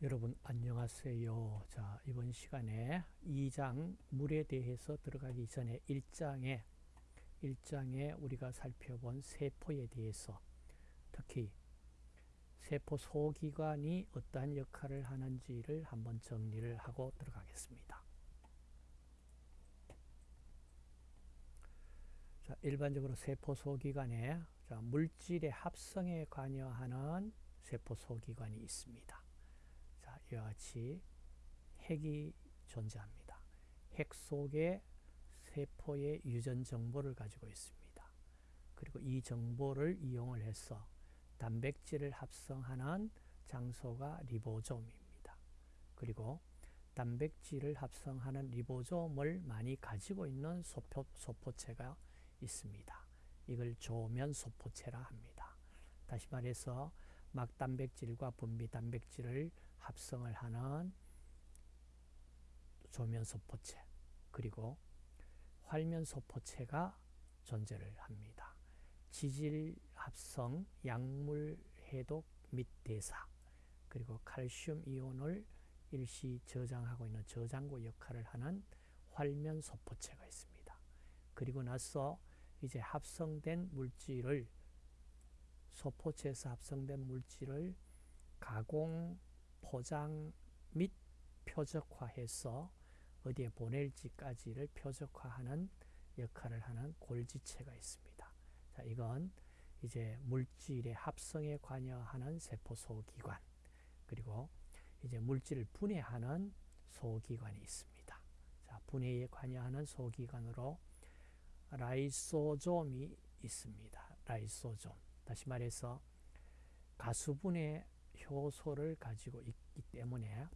여러분 안녕하세요. 자, 이번 시간에 2장 물에 대해서 들어가기 전에 1장에 1장에 우리가 살펴본 세포에 대해서 특히 세포 소기관이 어떠한 역할을 하는지를 한번 정리를 하고 들어가겠습니다. 자, 일반적으로 세포 소기관에 자, 물질의 합성에 관여하는 세포 소기관이 있습니다. 자, 이와 같이 핵이 존재합니다. 핵 속에 세포의 유전 정보를 가지고 있습니다. 그리고 이 정보를 이용을 해서 단백질을 합성하는 장소가 리보솜입니다. 그리고 단백질을 합성하는 리보솜을 많이 가지고 있는 소포, 소포체가 있습니다. 이걸 조면 소포체라 합니다. 다시 말해서 막단백질과 분비 단백질을 합성을 하는 조면 소포체 그리고 활면 소포체가 존재를 합니다. 지질 합성, 약물 해독 및 대사 그리고 칼슘 이온을 일시 저장하고 있는 저장고 역할을 하는 활면 소포체가 있습니다. 그리고 나서 이제 합성된 물질을 소포체에서 합성된 물질을 가공, 포장 및 표적화해서 어디에 보낼지까지를 표적화하는 역할을 하는 골지체가 있습니다. 자, 이건 이제 물질의 합성에 관여하는 세포 소기관 그리고 이제 물질을 분해하는 소기관이 있습니다. 자, 분해에 관여하는 소기관으로 라이소좀이 있습니다. 라이소좀. 다시 말해서 가수분해 효소를 가지고 있기 때문에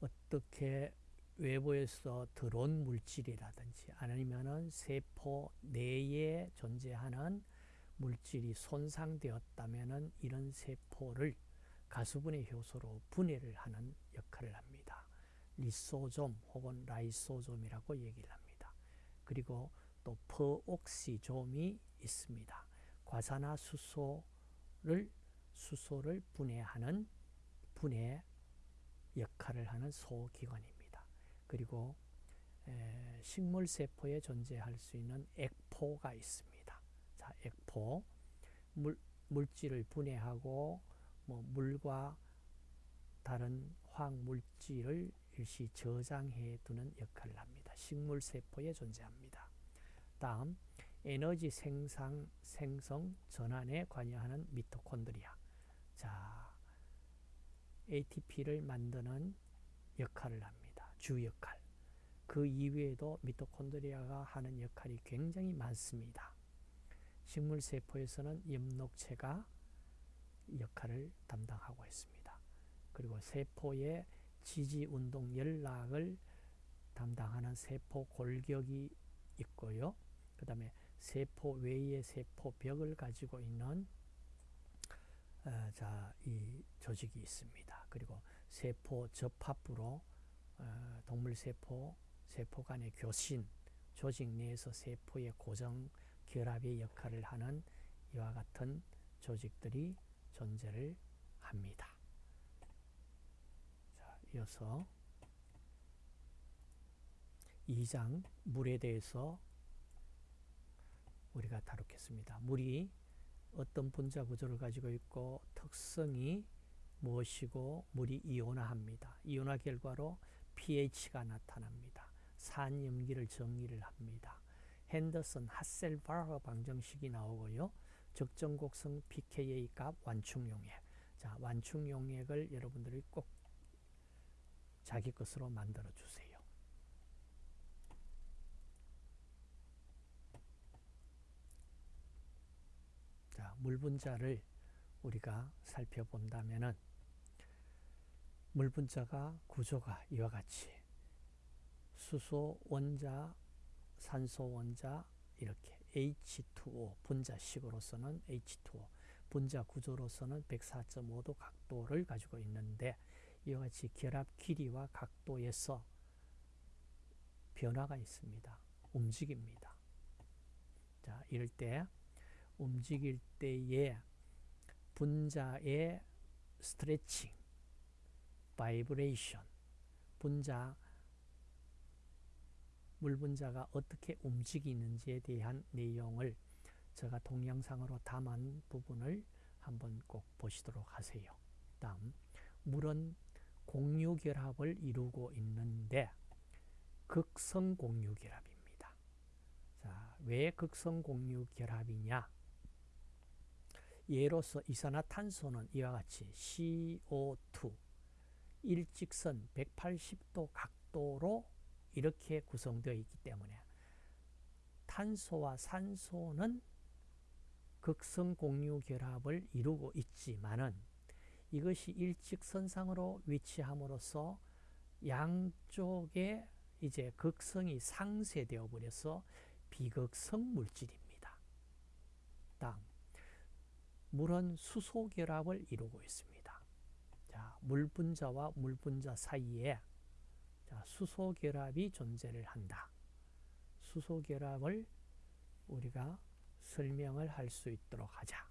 어떻게 외부에서 들어온 물질이라든지 아니면은 세포 내에 존재하는 물질이 손상되었다면은 이런 세포를 가수분해 효소로 분해를 하는 역할을 합니다. 리소좀 혹은 라이소좀이라고 얘기를 합니다. 그리고 또 퍼옥시좀이 있습니다. 과산화수소를 수소를 분해하는 분해 역할을 하는 소기관입니다. 그리고 식물세포에 존재할 수 있는 액포가 있습니다. 자, 액포. 물, 물질을 분해하고 뭐 물과 다른 화학물질을 일시 저장해 두는 역할을 합니다. 식물세포에 존재합니다. 다음, 에너지 생산, 생성, 전환에 관여하는 미토콘드리아. 자, ATP를 만드는 역할을 합니다. 주 역할. 그 이외에도 미토콘드리아가 하는 역할이 굉장히 많습니다. 식물세포에서는 엽록체가 역할을 담당하고 있습니다. 그리고 세포의 지지운동 연락을 담당하는 세포 골격이 있고요. 그 다음에 세포 외의 세포벽을 가지고 있는 어, 자, 이 조직이 있습니다. 그리고 세포 접합부로 어, 동물 세포, 세포 간의 교신, 조직 내에서 세포의 고정 결합의 역할을 하는 이와 같은 조직들이 존재를 합니다. 자, 이어서 2장 물에 대해서 우리가 다루겠습니다. 물이 어떤 분자 구조를 가지고 있고 특성이 무엇이고 물이 이온화합니다. 이온화 결과로 pH가 나타납니다. 산염기를 정리를 합니다. 핸더슨 하셀바흐 방정식이 나오고요. 적정 곡성 pKa 값 완충용액. 자, 완충용액을 여러분들이 꼭 자기 것으로 만들어 주세요. 물 분자를 우리가 살펴본다면은 물 분자가 구조가 이와 같이 수소 원자, 산소 원자 이렇게 H2O 분자식으로서는 H2O 분자 구조로서는 104.5도 각도를 가지고 있는데 이와 같이 결합 길이와 각도에서 변화가 있습니다. 움직입니다. 자, 이럴 때 움직일 때에 분자의 스트레칭, vibration, 분자, 물 분자가 어떻게 움직이는지에 대한 내용을 제가 동영상으로 담은 부분을 한번 꼭 보시도록 하세요. 다음, 물은 공유결합을 이루고 있는데 극성 공유결합입니다. 자, 왜 극성 공유결합이냐? 예로서 이산화탄소는 이와 같이 CO2 일직선 180도 각도로 이렇게 구성되어 있기 때문에 탄소와 산소는 극성 공유 결합을 이루고 있지만은 이것이 일직선상으로 위치함으로써 양쪽에 이제 극성이 상쇄되어 버려서 비극성 물질입니다. 다음 물은 수소 결합을 이루고 있습니다. 자, 물 분자와 물 분자 사이에 자, 수소 결합이 존재를 한다. 수소 결합을 우리가 설명을 할 수 있도록 하자.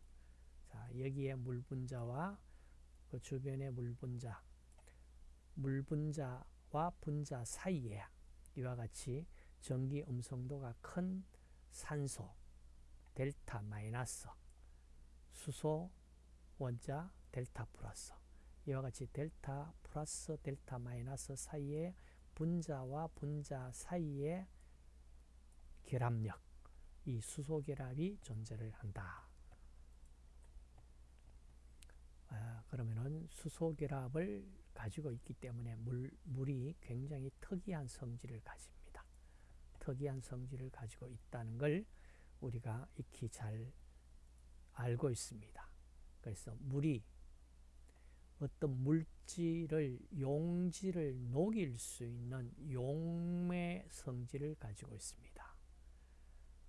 자, 여기에 물 분자와 그 주변의 물 분자, 물 분자와 분자 사이에 이와 같이 전기 음성도가 큰 산소 델타 마이너스 수소 원자 델타 플러스 이와 같이 델타 플러스 델타 마이너스 사이에 분자와 분자 사이에 결합력 이 수소 결합이 존재를 한다. 아, 그러면은 수소 결합을 가지고 있기 때문에 물, 물이 굉장히 특이한 성질을 가집니다. 특이한 성질을 가지고 있다는 걸 우리가 익히 잘 알고 있습니다. 그래서 물이 어떤 물질을 용질을 녹일 수 있는 용매 성질을 가지고 있습니다.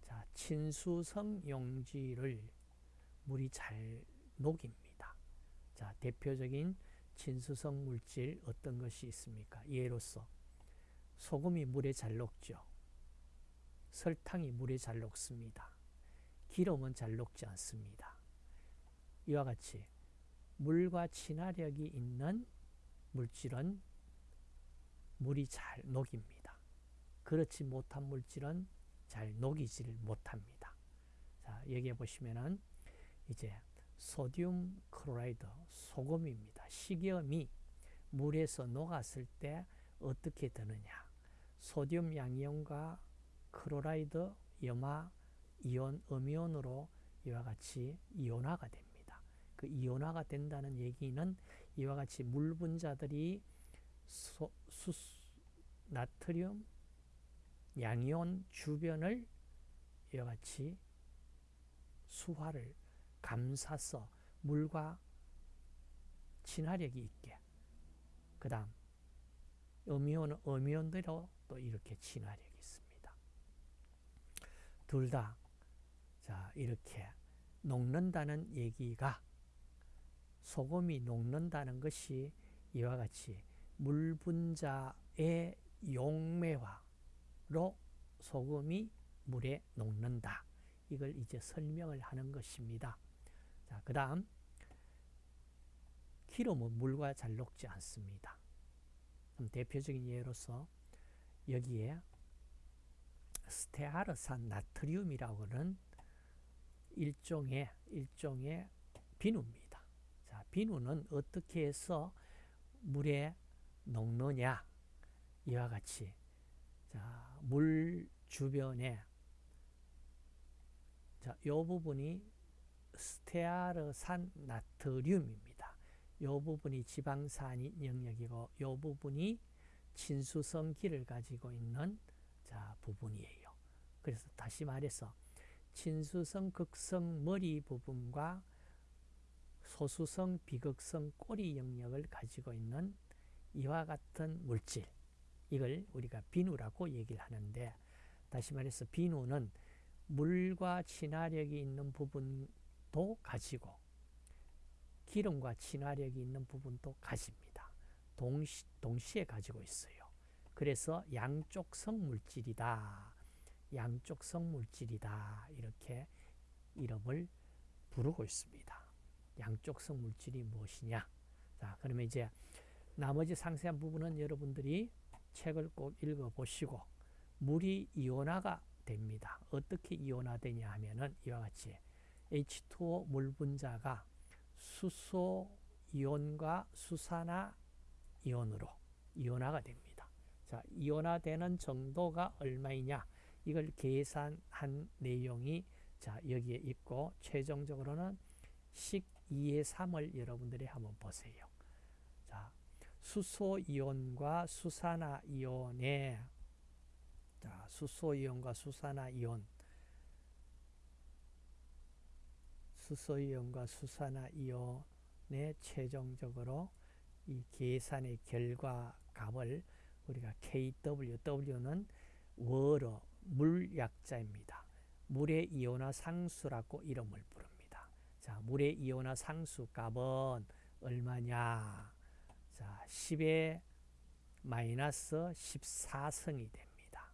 자, 친수성 용질을 물이 잘 녹입니다. 자, 대표적인 친수성 물질 어떤 것이 있습니까? 예로서 소금이 물에 잘 녹죠. 설탕이 물에 잘 녹습니다. 기름은 잘 녹지 않습니다. 이와 같이 물과 친화력이 있는 물질은 물이 잘 녹입니다. 그렇지 못한 물질은 잘 녹이지를 못합니다. 자, 여기에 보시면은 이제 sodium chloride 소금입니다. 식염이 물에서 녹았을 때 어떻게 되느냐? 소듐 양이온과 chloride 염화 이온 음이온으로 이와 같이 이온화가 됩니다. 그 이온화가 된다는 얘기는 이와 같이 물 분자들이 소, 수, 나트륨, 양이온 주변을 이와 같이 수화를 감싸서 물과 친화력이 있게 그 다음 음이온은 음이온대로 또 이렇게 친화력이 있습니다. 둘 다 자, 이렇게 녹는다는 얘기가 소금이 녹는다는 것이 이와 같이 물 분자의 용매화로 소금이 물에 녹는다. 이걸 이제 설명을 하는 것입니다. 자, 그 다음 기름은 물과 잘 녹지 않습니다. 대표적인 예로서 여기에 스테아르산 나트륨이라고 하는 일종의 일종의 비누입니다. 자, 비누는 어떻게 해서 물에 녹느냐? 이와 같이 자, 물 주변에 자, 요 부분이 스테아르산 나트륨입니다. 요 부분이 지방산 영역이고 요 부분이 친수성기를 가지고 있는 자, 부분이에요. 그래서 다시 말해서 친수성, 극성 머리 부분과 소수성, 비극성 꼬리 영역을 가지고 있는 이와 같은 물질 이걸 우리가 비누라고 얘기를 하는데 다시 말해서 비누는 물과 친화력이 있는 부분도 가지고 기름과 친화력이 있는 부분도 가집니다. 동시, 동시에 가지고 있어요. 그래서 양쪽성 물질이다. 양쪽 성 물질이다. 이렇게 이름을 부르고 있습니다. 양쪽 성 물질이 무엇이냐? 자, 그러면 이제 나머지 상세한 부분은 여러분들이 책을 꼭 읽어보시고 물이 이온화가 됩니다. 어떻게 이온화되냐 하면은 이와 같이 H2O 물 분자가 수소 이온과 수산화 이온으로 이온화가 됩니다. 자, 이온화되는 정도가 얼마이냐? 이걸 계산한 내용이 자, 여기에 있고 최종적으로는 식 2의 3을 여러분들이 한번 보세요. 자, 수소 이온과 수산화 이온의 자, 수소 이온과 수산화 이온 수소 이온과 수산화 이온의 최종적으로 이 계산의 결과 값을 우리가 KW, W는 월어 물약자입니다. 물의 이온화 상수라고 이름을 부릅니다. 자, 물의 이온화 상수 값은 얼마냐? 자, 10의 마이너스 14승이 됩니다.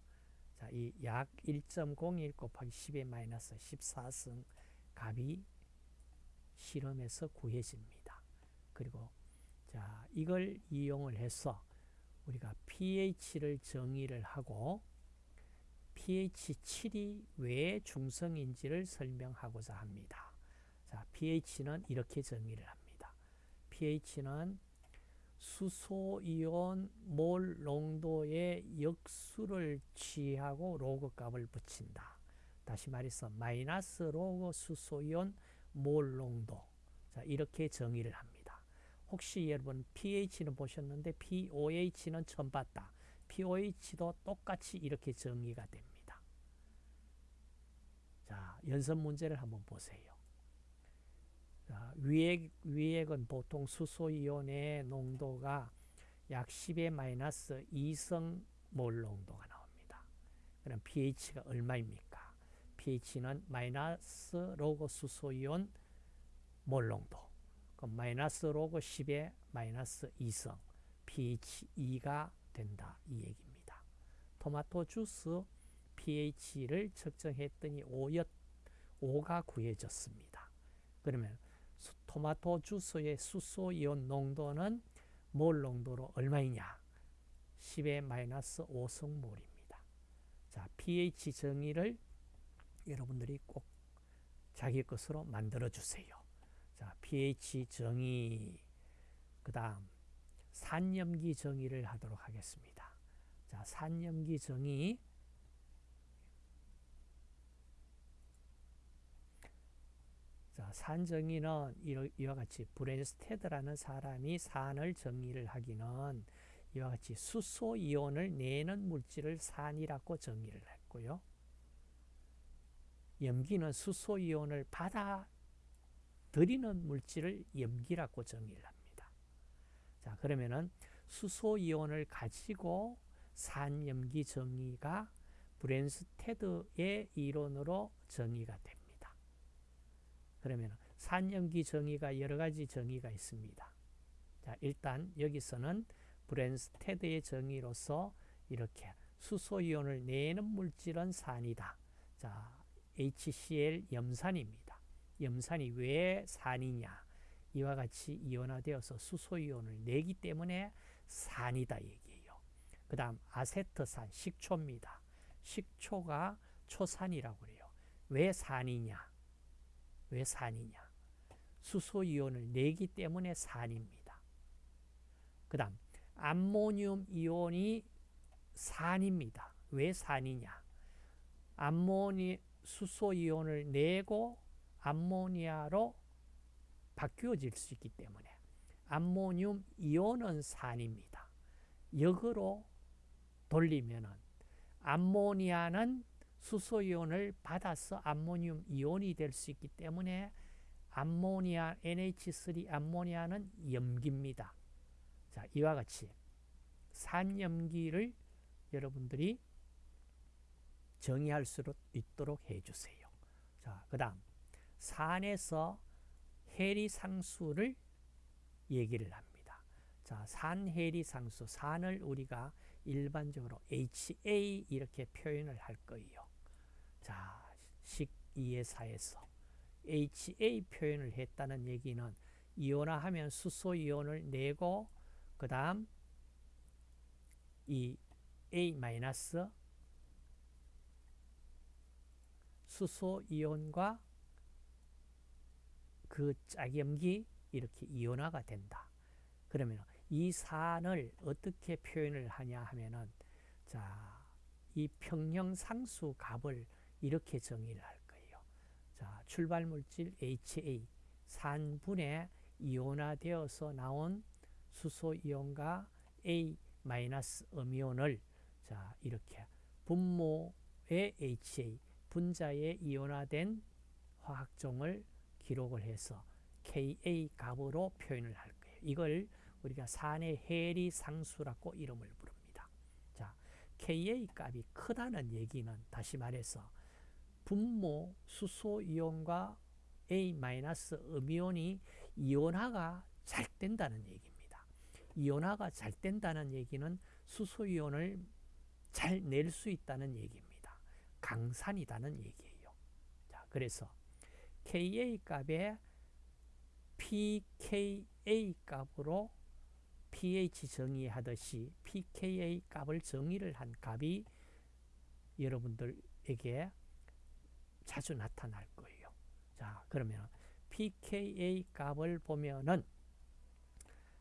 자, 이 약 1.01 곱하기 10의 마이너스 14승 값이 실험에서 구해집니다. 그리고 자, 이걸 이용을 해서 우리가 pH를 정의를 하고 pH 7이 왜 중성인지를 설명하고자 합니다. 자, pH는 이렇게 정의를 합니다. pH는 수소이온 몰 농도의 역수를 취하고 로그 값을 붙인다. 다시 말해서 마이너스 로그 수소이온 몰 농도. 자, 이렇게 정의를 합니다. 혹시 여러분 pH는 보셨는데 pOH는 처음 봤다. pOH도 똑같이 이렇게 정의가 됩니다. 자, 연습 문제를 한번 보세요. 자, 위액, 위액은 보통 수소이온의 농도가 약 10의 마이너스 2성 몰 농도가 나옵니다. 그럼 pH가 얼마입니까? pH는 마이너스 로그 수소이온 몰 농도. 그럼 마이너스 로그 10의 마이너스 2승 pH 2가 된다. 이 얘기입니다. 토마토 주스 pH를 측정했더니 5였, 5가 구해졌습니다. 그러면 토마토 주스의 수소이온 농도는 몰 농도로 얼마이냐? 10의 마이너스 5성몰입니다. 자, pH 정의를 여러분들이 꼭 자기 것으로 만들어 주세요. 자, pH 정의, 그 다음 산염기 정의를 하도록 하겠습니다. 자, 산염기 정의 자, 산 정의는 이와 같이 브렌스테드라는 사람이 산을 정의를 하기는 이와 같이 수소 이온을 내는 물질을 산이라고 정의를 했고요. 염기는 수소 이온을 받아 들이는 물질을 염기라고 정의를 합니다. 자, 그러면은 수소 이온을 가지고 산염기 정의가 브랜스테드의 이론으로 정의가 됩니다. 그러면 산염기 정의가 여러 가지 정의가 있습니다. 자, 일단 여기서는 브랜스테드의 정의로서 이렇게 수소 이온을 내는 물질은 산이다. 자, HCl 염산입니다. 염산이 왜 산이냐? 이와 같이 이온화되어서 수소이온을 내기 때문에 산이다 얘기예요. 그 다음 아세트산, 식초입니다. 식초가 초산이라고 그래요. 왜 산이냐? 왜 산이냐? 수소이온을 내기 때문에 산입니다. 그 다음 암모늄 이온이 산입니다. 왜 산이냐? 암모니 수소이온을 내고 암모니아로 바뀌어질 수 있기 때문에 암모늄 이온은 산입니다. 역으로 돌리면은 암모니아는 수소이온을 받아서 암모늄 이온이 될 수 있기 때문에 암모니아 NH3 암모니아는 염기입니다. 자, 이와 같이 산염기를 여러분들이 정의할 수 있도록 해 주세요. 자, 그 다음 산에서 해리 상수를 얘기를 합니다. 자, 산해리 상수, 산을 우리가 일반적으로 HA 이렇게 표현을 할 거예요. 자, 식 2의 4에서 HA 표현을 했다는 얘기는 이온화하면 수소 이온을 내고 그 다음 이 A 마이너스 수소 이온과 그 짝염기 이렇게 이온화가 된다. 그러면 이 산을 어떻게 표현을 하냐 하면은 자, 이 평형 상수 값을 이렇게 정의를 할 거예요. 자, 출발 물질 HA 산분에 이온화되어서 나온 수소 이온과 A 마이너스 음이온을 자, 이렇게 분모의 HA 분자에 이온화된 화학종을 기록을 해서 Ka 값으로 표현을 할 거예요. 이걸 우리가 산의 해리 상수라고 이름을 부릅니다. 자, Ka 값이 크다는 얘기는 다시 말해서 분모 수소 이온과 A- 음이온이 이온화가 잘 된다는 얘기입니다. 이온화가 잘 된다는 얘기는 수소 이온을 잘 낼 수 있다는 얘기입니다. 강산이다는 얘기예요. 자, 그래서 Ka 값에 pKa 값으로 pH 정의하듯이 pKa 값을 정의를 한 값이 여러분들에게 자주 나타날 거예요. 자, 그러면 pKa 값을 보면은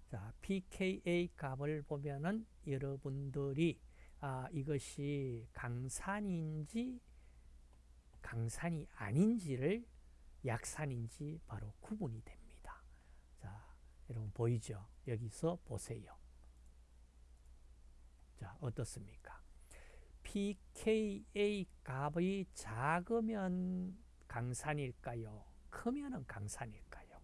자, pKa 값을 보면은 여러분들이 아, 이것이 강산인지 강산이 아닌지를 약산인지 바로 구분이 됩니다. 자, 여러분 보이죠? 여기서 보세요. 자, 어떻습니까? pKa 값이 작으면 강산일까요? 크면은 강산일까요?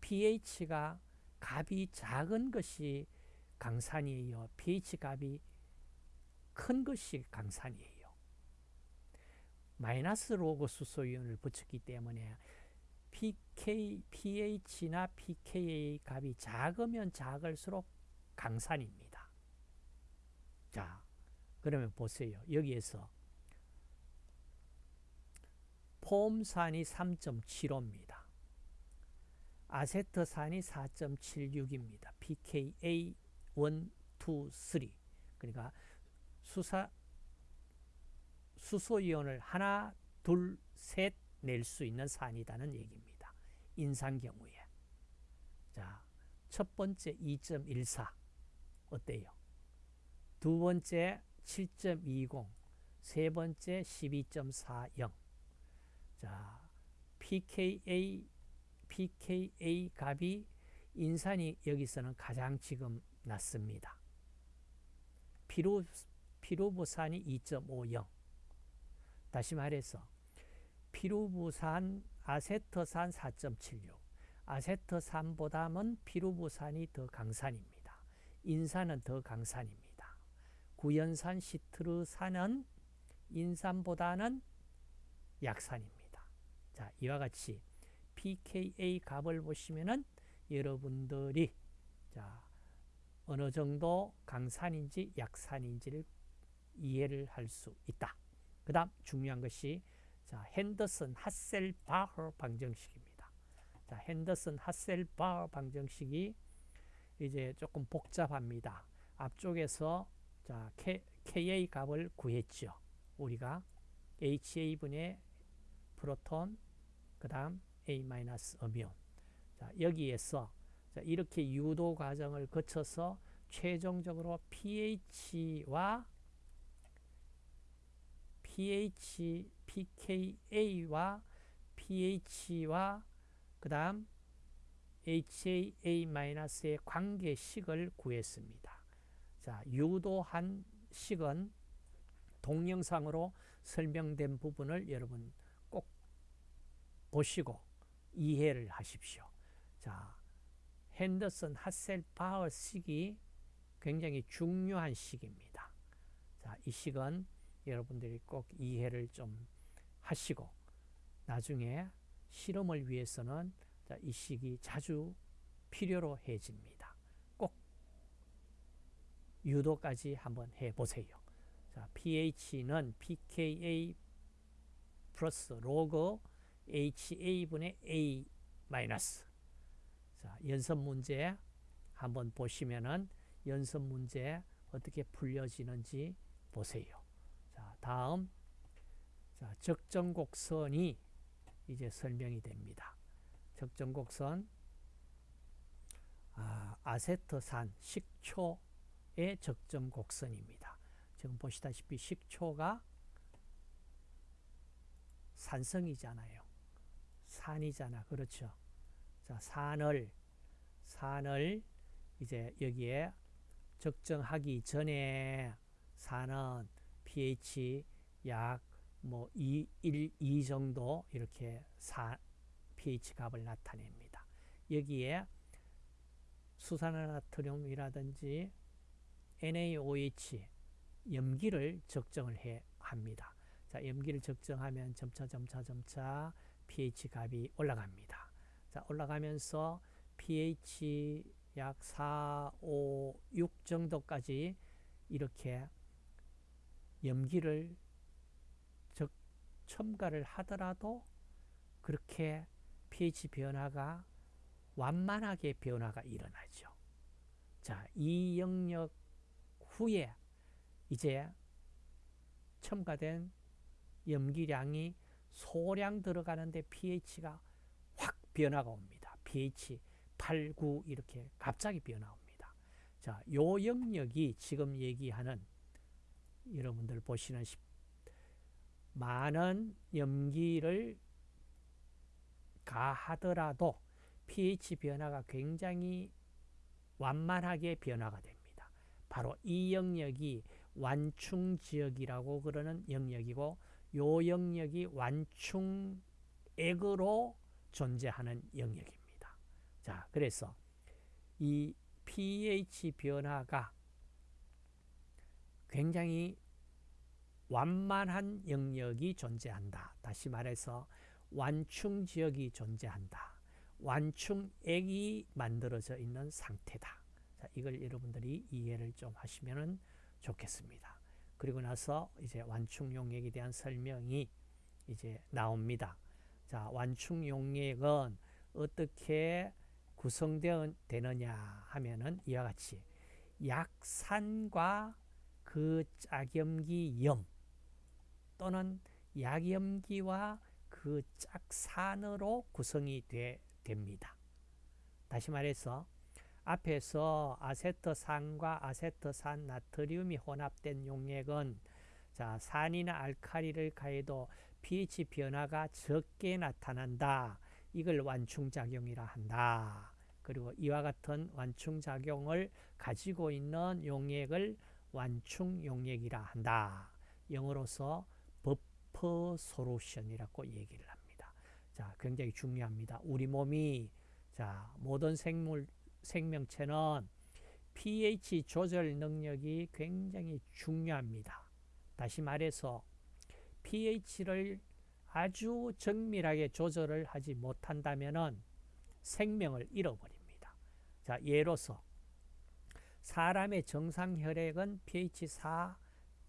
pH가 값이 작은 것이 강산이에요. pH 값이 큰 것이 강산이에요. 마이너스 로그 수소이온을 붙였기 때문에 pK, pH나 pKa 값이 작으면 작을수록 강산입니다. 자, 그러면 보세요. 여기에서 폼산이 3.75입니다. 아세트산이 4.76입니다. pKa 1, 2, 3 그러니까 수사 수소이온을 하나, 둘, 셋 낼 수 있는 산이다는 얘기입니다. 인산 경우에. 자, 첫 번째 2.14 어때요? 두 번째 7.20, 세 번째 12.40. 자, pKa pKa 값이 인산이 여기서는 가장 지금 낮습니다. 피로 피로부산이 2.50. 다시 말해서 피루부산, 아세트산 4.76 아세트산보다는 피루부산이 더 강산입니다. 인산은 더 강산입니다. 구연산, 시트르산은 인산보다는 약산입니다. 자, 이와 같이 pKa 값을 보시면은 여러분들이 자, 어느 정도 강산인지 약산인지를 이해를 할 수 있다. 그 다음 중요한 것이 자, 핸더슨 하셀바흐 방정식입니다. 자, 핸더슨 하셀바흐 방정식이 이제 조금 복잡합니다. 앞쪽에서 자, K, Ka 값을 구했죠. 우리가 HA분의 프로톤, 그 다음 A-음이온. 자, 여기에서 자, 이렇게 유도 과정을 거쳐서 최종적으로 pH와 pH, pKa와 pH와 그 다음 HAA-의 관계식을 구했습니다. 자, 유도한 식은 동영상으로 설명된 부분을 여러분 꼭 보시고 이해를 하십시오. 자, 핸더슨 하셀 파워 식이 굉장히 중요한 식입니다. 자, 이 식은 여러분들이 꼭 이해를 좀 하시고 나중에 실험을 위해서는 이 식이 자주 필요로 해집니다. 꼭 유도까지 한번 해보세요. 자, pH는 pKa 플러스 로그 HA분의 A 마이너스. 자, 연습 문제 한번 보시면은 연습 문제 어떻게 풀려지는지 보세요. 자, 다음 자, 적정곡선이 이제 설명이 됩니다. 적정곡선 아, 아세트산 식초의 적정곡선입니다. 지금 보시다시피 식초가 산성이잖아요. 산이잖아. 그렇죠. 자, 산을 산을 이제 여기에 적정하기 전에 산은 pH 약뭐 2, 1, 2 정도 이렇게 사, pH 값을 나타냅니다. 여기에 수산화나트륨이라든지 NaOH 염기를 적정을 해 합니다. 자, 염기를 적정하면 점차 점차 점차 pH 값이 올라갑니다. 자, 올라가면서 pH 약 4, 5, 6 정도까지 이렇게 염기를 적, 첨가를 하더라도 그렇게 pH 변화가 완만하게 변화가 일어나죠. 자, 이 영역 후에 이제 첨가된 염기량이 소량 들어가는데 pH가 확 변화가 옵니다. pH 8, 9 이렇게 갑자기 변화 옵니다. 자, 요 영역이 지금 얘기하는 여러분들 보시는 많은 염기를 가하더라도 pH 변화가 굉장히 완만하게 변화가 됩니다. 바로 이 영역이 완충 지역이라고 그러는 영역이고 요 영역이 완충액으로 존재하는 영역입니다. 자, 그래서 이 pH 변화가 굉장히 완만한 영역이 존재한다. 다시 말해서 완충 지역이 존재한다. 완충액이 만들어져 있는 상태다. 자, 이걸 여러분들이 이해를 좀 하시면 좋겠습니다. 그리고 나서 이제 완충 용액에 대한 설명이 이제 나옵니다. 자, 완충 용액은 어떻게 구성되느냐 하면은 이와 같이 약산과 그 짝염기 염 또는 약염기와 그 짝산으로 구성이 되, 됩니다. 다시 말해서 앞에서 아세트산과 아세트산 나트륨이 혼합된 용액은 자, 산이나 알카리를 가해도 pH 변화가 적게 나타난다. 이걸 완충작용이라 한다. 그리고 이와 같은 완충작용을 가지고 있는 용액을 완충용액이라 한다. 영어로서 버퍼 소루션이라고 얘기를 합니다. 자, 굉장히 중요합니다. 우리 몸이 자, 모든 생물 생명체는 pH 조절 능력이 굉장히 중요합니다. 다시 말해서 pH를 아주 정밀하게 조절을 하지 못한다면 생명을 잃어버립니다. 자, 예로서 사람의 정상 혈액은 pH 4,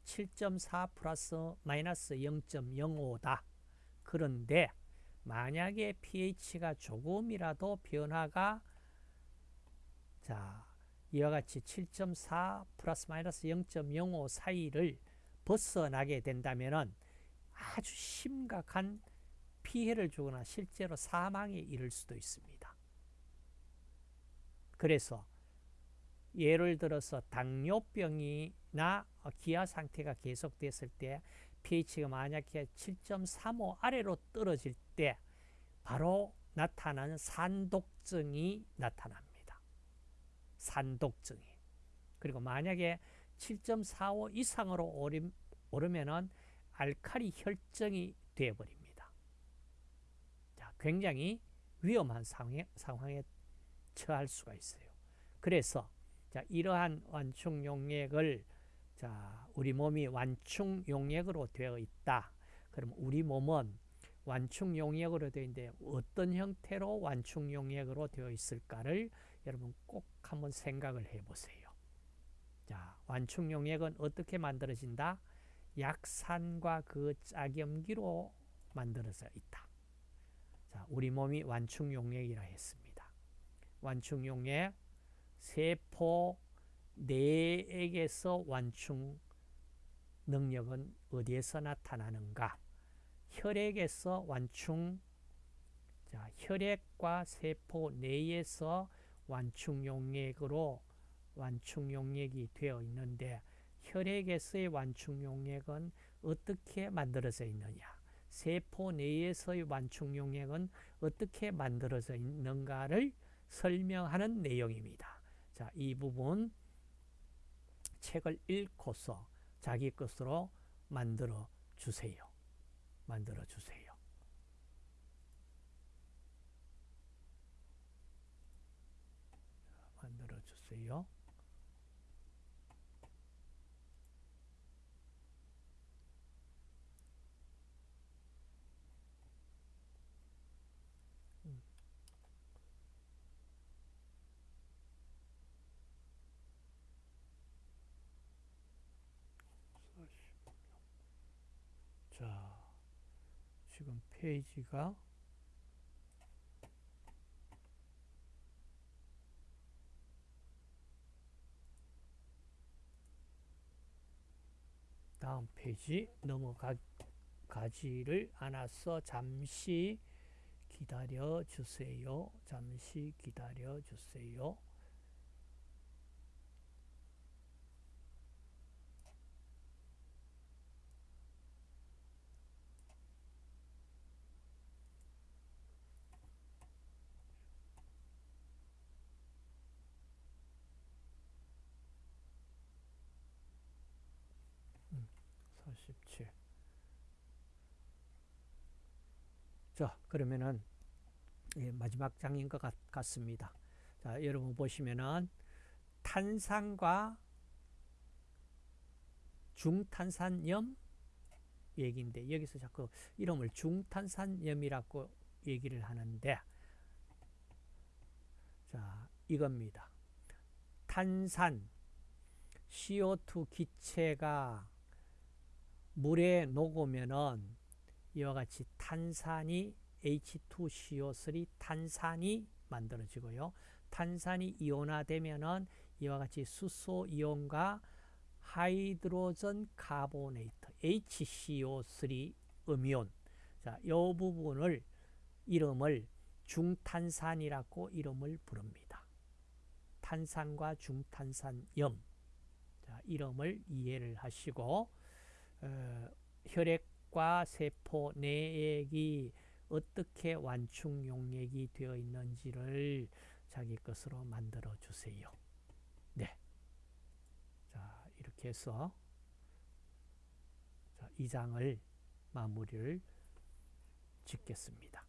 7.4 플러스 마이너스 0.05다. 그런데 만약에 pH가 조금이라도 변화가 자, 이와 같이 7.4 플러스 마이너스 0.05 사이를 벗어나게 된다면 아주 심각한 피해를 주거나 실제로 사망에 이를 수도 있습니다. 그래서 예를 들어서 당뇨병이나 기아 상태가 계속됐을 때 pH가 만약에 7.35 아래로 떨어질 때 바로 나타나는 산독증이 나타납니다. 산독증이. 그리고 만약에 7.45 이상으로 오르면은 알칼리 혈증이 되어버립니다. 자, 굉장히 위험한 상황에, 상황에 처할 수가 있어요. 그래서 자, 이러한 완충 용액을 자, 우리 몸이 완충 용액으로 되어 있다. 그럼 우리 몸은 완충 용액으로 되어 있는데 어떤 형태로 완충 용액으로 되어 있을까를 여러분 꼭 한번 생각을 해 보세요. 자, 완충 용액은 어떻게 만들어진다? 약산과 그 짝염기로 만들어져 있다. 자, 우리 몸이 완충 용액이라 했습니다. 완충 용액 세포 내에게서 완충 능력은 어디에서 나타나는가? 혈액에서 완충 자, 혈액과 세포 내에서 완충 용액으로 완충 용액이 되어 있는데 혈액에서의 완충 용액은 어떻게 만들어져 있느냐? 세포 내에서의 완충 용액은 어떻게 만들어져 있는가를 설명하는 내용입니다. 자, 이 부분 책을 읽고서 자기 것으로 만들어 주세요. 만들어 주세요. 만들어 주세요. 자, 지금 페이지가 다음 페이지 넘어가지를 않아서 잠시 기다려 주세요. 잠시 기다려 주세요. 음, 47. 자, 그러면은 예, 마지막 장인 것 같, 같습니다. 자, 여러분 보시면은 탄산과 중탄산염 얘기인데 여기서 자꾸 이름을 중탄산염이라고 얘기를 하는데 자, 이겁니다. 탄산 CO2 기체가 물에 녹으면은 이와 같이 탄산이 H2CO3 탄산이 만들어지고요. 탄산이 이온화되면은 이와 같이 수소 이온과 하이드로전 카보네이트 HCO3 음이온 자, 이 부분을 이름을 중탄산이라고 이름을 부릅니다. 탄산과 중탄산염 자, 이름을 이해를 하시고 어, 혈액 과 세포 내액이 어떻게 완충 용액이 되어 있는지를 자기 것으로 만들어 주세요. 네. 자, 이렇게 해서 자, 이 장을 마무리를 짓겠습니다.